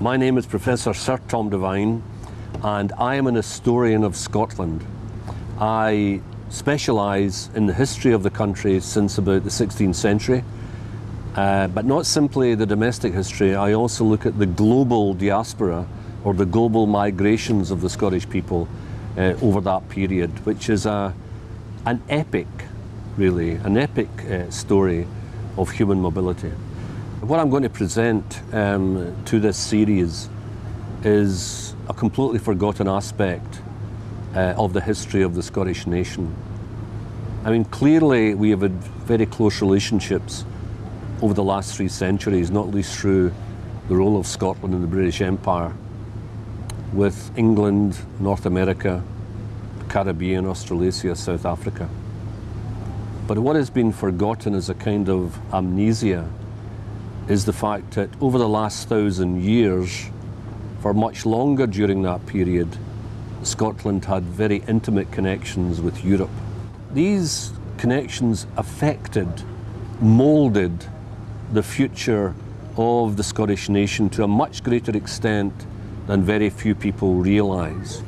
My name is Professor Sir Tom Devine and I am an historian of Scotland. I specialise in the history of the country since about the 16th century, uh, but not simply the domestic history, I also look at the global diaspora or the global migrations of the Scottish people uh, over that period, which is a, an epic, really, an epic uh, story of human mobility. What I'm going to present um, to this series is a completely forgotten aspect uh, of the history of the Scottish nation. I mean, clearly we have had very close relationships over the last three centuries, not least through the role of Scotland in the British Empire, with England, North America, Caribbean, Australasia, South Africa. But what has been forgotten is a kind of amnesia is the fact that over the last thousand years, for much longer during that period, Scotland had very intimate connections with Europe. These connections affected, moulded the future of the Scottish nation to a much greater extent than very few people realise.